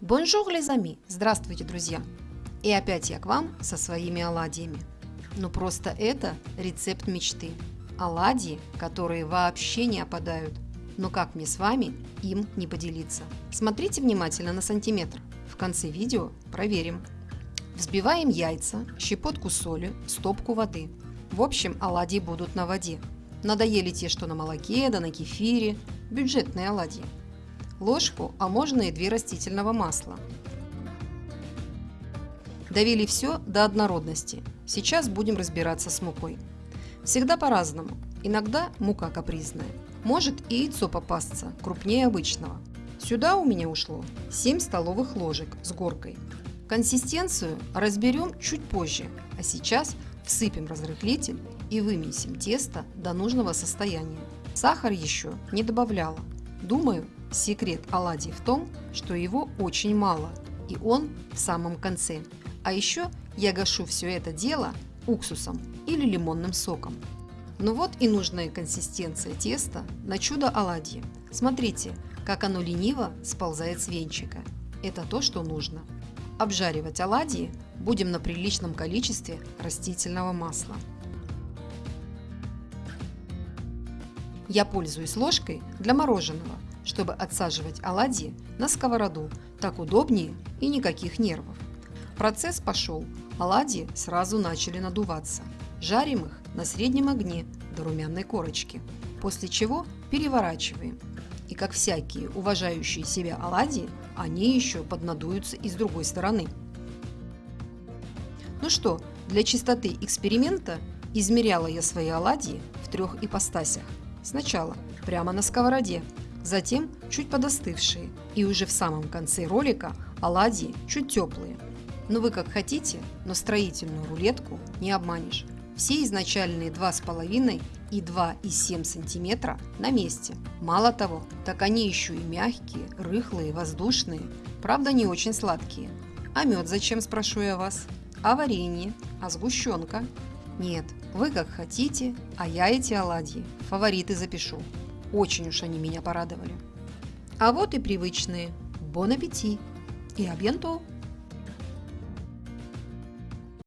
Bonjour, les amis! Здравствуйте, друзья! И опять я к вам со своими оладьями. Ну просто это рецепт мечты. Оладьи, которые вообще не опадают. Но как мне с вами им не поделиться? Смотрите внимательно на сантиметр. В конце видео проверим. Взбиваем яйца, щепотку соли, стопку воды. В общем, оладьи будут на воде. Надоели те, что на молоке, да на кефире. Бюджетные оладьи. Ложку, а можно и две растительного масла. Довели все до однородности. Сейчас будем разбираться с мукой. Всегда по-разному. Иногда мука капризная. Может и яйцо попасться, крупнее обычного. Сюда у меня ушло 7 столовых ложек с горкой. Консистенцию разберем чуть позже, а сейчас всыпем разрыхлитель и вымесим тесто до нужного состояния. Сахар еще не добавляла. Думаю, секрет оладий в том, что его очень мало, и он в самом конце. А еще я гашу все это дело уксусом или лимонным соком. Ну вот и нужная консистенция теста на чудо оладьи. Смотрите, как оно лениво сползает с венчика. Это то, что нужно. Обжаривать оладьи будем на приличном количестве растительного масла. Я пользуюсь ложкой для мороженого, чтобы отсаживать оладьи на сковороду. Так удобнее и никаких нервов. Процесс пошел. Оладьи сразу начали надуваться. Жарим их на среднем огне до румяной корочки. После чего переворачиваем. И как всякие уважающие себя оладьи, они еще поднадуются и с другой стороны. Ну что, для чистоты эксперимента измеряла я свои оладьи в трех ипостасях. Сначала прямо на сковороде, затем чуть подостывшие и уже в самом конце ролика оладьи чуть теплые. Но вы как хотите, но строительную рулетку не обманешь. Все изначальные 2,5 и 2,7 см на месте. Мало того, так они еще и мягкие, рыхлые, воздушные, правда не очень сладкие. А мед зачем, спрошу я вас? А варенье? А сгущенка? Нет, вы как хотите, а я эти оладьи фавориты запишу. Очень уж они меня порадовали. А вот и привычные. Бон аппетит и абьянто!